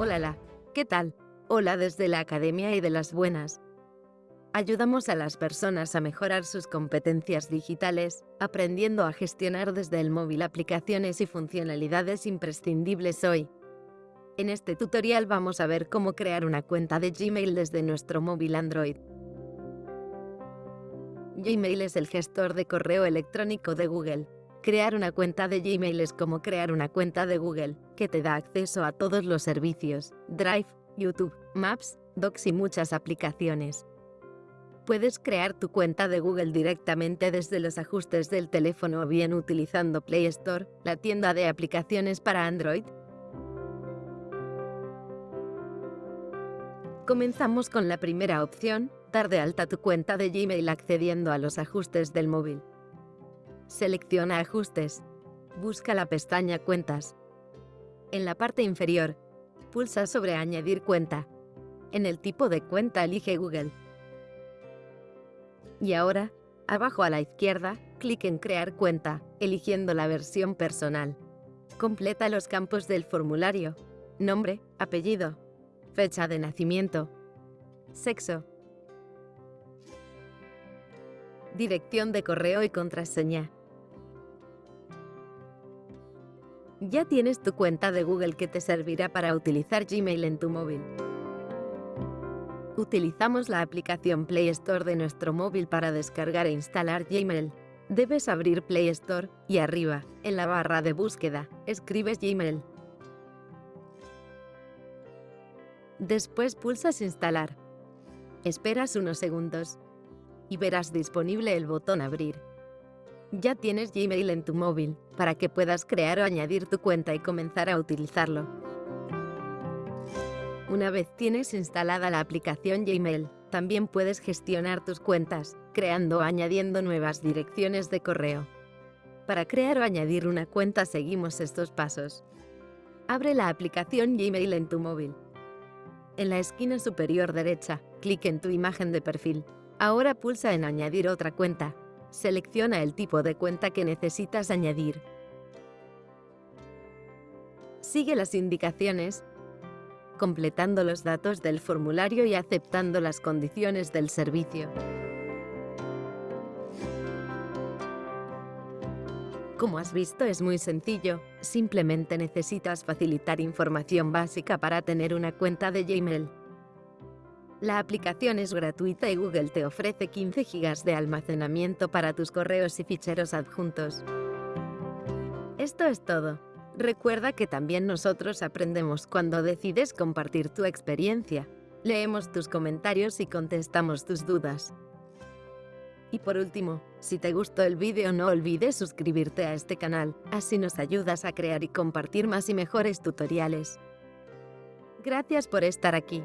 Hola, ¿qué tal? Hola desde la Academia y de las Buenas. Ayudamos a las personas a mejorar sus competencias digitales, aprendiendo a gestionar desde el móvil aplicaciones y funcionalidades imprescindibles hoy. En este tutorial vamos a ver cómo crear una cuenta de Gmail desde nuestro móvil Android. Gmail es el gestor de correo electrónico de Google. Crear una cuenta de Gmail es como crear una cuenta de Google, que te da acceso a todos los servicios, Drive, YouTube, Maps, Docs y muchas aplicaciones. Puedes crear tu cuenta de Google directamente desde los ajustes del teléfono o bien utilizando Play Store, la tienda de aplicaciones para Android. Comenzamos con la primera opción, dar de alta tu cuenta de Gmail accediendo a los ajustes del móvil. Selecciona Ajustes. Busca la pestaña Cuentas. En la parte inferior, pulsa sobre Añadir cuenta. En el tipo de cuenta elige Google. Y ahora, abajo a la izquierda, clic en Crear cuenta, eligiendo la versión personal. Completa los campos del formulario. Nombre, apellido, fecha de nacimiento, sexo, dirección de correo y contraseña. Ya tienes tu cuenta de Google que te servirá para utilizar Gmail en tu móvil. Utilizamos la aplicación Play Store de nuestro móvil para descargar e instalar Gmail. Debes abrir Play Store y arriba, en la barra de búsqueda, escribes Gmail. Después pulsas Instalar. Esperas unos segundos y verás disponible el botón Abrir. Ya tienes Gmail en tu móvil, para que puedas crear o añadir tu cuenta y comenzar a utilizarlo. Una vez tienes instalada la aplicación Gmail, también puedes gestionar tus cuentas, creando o añadiendo nuevas direcciones de correo. Para crear o añadir una cuenta seguimos estos pasos. Abre la aplicación Gmail en tu móvil. En la esquina superior derecha, clic en tu imagen de perfil. Ahora pulsa en Añadir otra cuenta. Selecciona el tipo de cuenta que necesitas añadir. Sigue las indicaciones completando los datos del formulario y aceptando las condiciones del servicio. Como has visto es muy sencillo, simplemente necesitas facilitar información básica para tener una cuenta de Gmail. La aplicación es gratuita y Google te ofrece 15 GB de almacenamiento para tus correos y ficheros adjuntos. Esto es todo. Recuerda que también nosotros aprendemos cuando decides compartir tu experiencia. Leemos tus comentarios y contestamos tus dudas. Y por último, si te gustó el vídeo no olvides suscribirte a este canal, así nos ayudas a crear y compartir más y mejores tutoriales. Gracias por estar aquí.